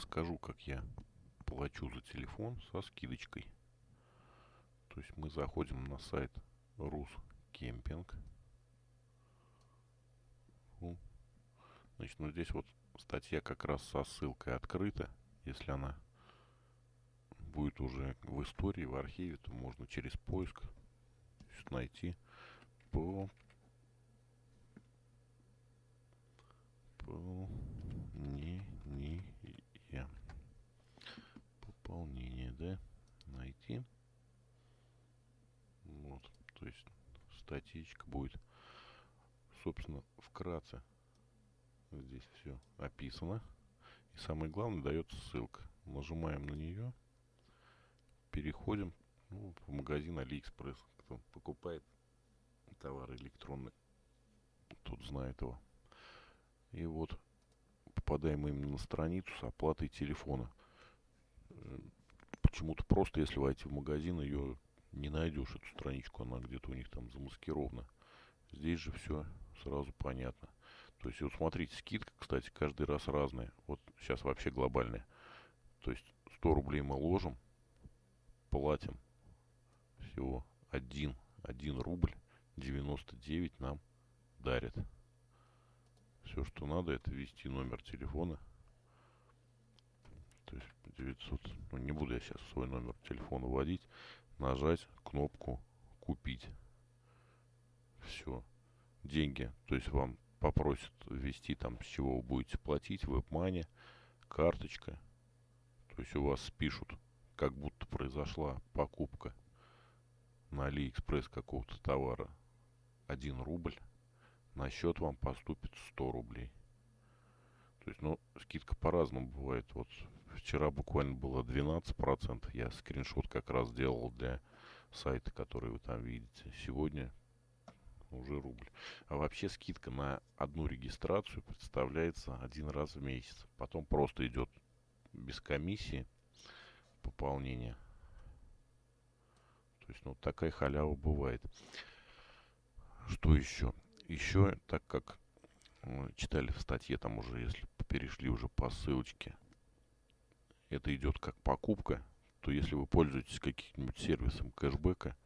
расскажу, как я плачу за телефон со скидочкой. То есть мы заходим на сайт Рус Кемпинг. Значит, ну здесь вот статья как раз со ссылкой открыта. Если она будет уже в истории, в архиве, то можно через поиск найти по пополнение пополнение да найти вот то есть статичка будет. Собственно вкратце здесь все описано. И самое главное дается ссылка. Нажимаем на нее переходим ну, в магазин алиэкспресс. Кто покупает товары электронные тут знает его. И вот попадаем именно на страницу с оплатой телефона. Э, почему-то просто, если войти в магазин, ее не найдешь, эту страничку, она где-то у них там замаскирована. Здесь же все сразу понятно. То есть, вот смотрите, скидка, кстати, каждый раз разная. Вот сейчас вообще глобальная. То есть, 100 рублей мы ложим, платим всего 1, 1 рубль, 99 нам дарят. Все, что надо, это ввести номер телефона. То есть 900, ну не буду я сейчас свой номер телефона вводить. Нажать кнопку «Купить». Все. Деньги. То есть вам попросят ввести там, с чего вы будете платить, веб-мани, карточка. То есть у вас спишут, как будто произошла покупка на Алиэкспресс какого-то товара 1 рубль на счет вам поступит 100 рублей. То есть, ну, скидка по-разному бывает. Вот вчера буквально было 12%. Я скриншот как раз делал для сайта, который вы там видите. Сегодня уже рубль. А вообще скидка на одну регистрацию представляется один раз в месяц. Потом просто идет без комиссии пополнение. То есть, ну, такая халява бывает. Что еще? еще, так как читали в статье, там уже, если перешли уже по ссылочке, это идет как покупка, то если вы пользуетесь каким-нибудь сервисом кэшбэка,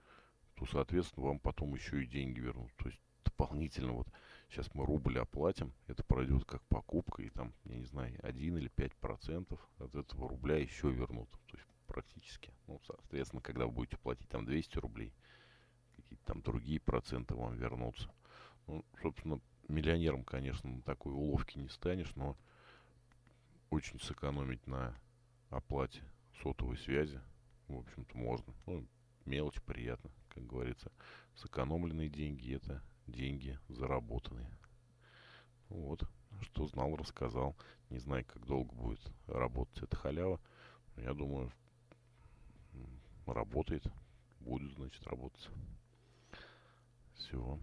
то, соответственно, вам потом еще и деньги вернут. То есть дополнительно вот сейчас мы рубль оплатим, это пройдет как покупка, и там, я не знаю, 1 или 5 процентов от этого рубля еще вернут. То есть практически. Ну, соответственно, когда вы будете платить там 200 рублей, какие-то там другие проценты вам вернутся. Ну, собственно, миллионером, конечно, на такой уловке не станешь, но очень сэкономить на оплате сотовой связи, в общем-то, можно. Ну, мелочь приятно, как говорится. Сэкономленные деньги – это деньги заработанные. Вот, что знал, рассказал. Не знаю, как долго будет работать эта халява. Я думаю, работает. Будет, значит, работать. Всего.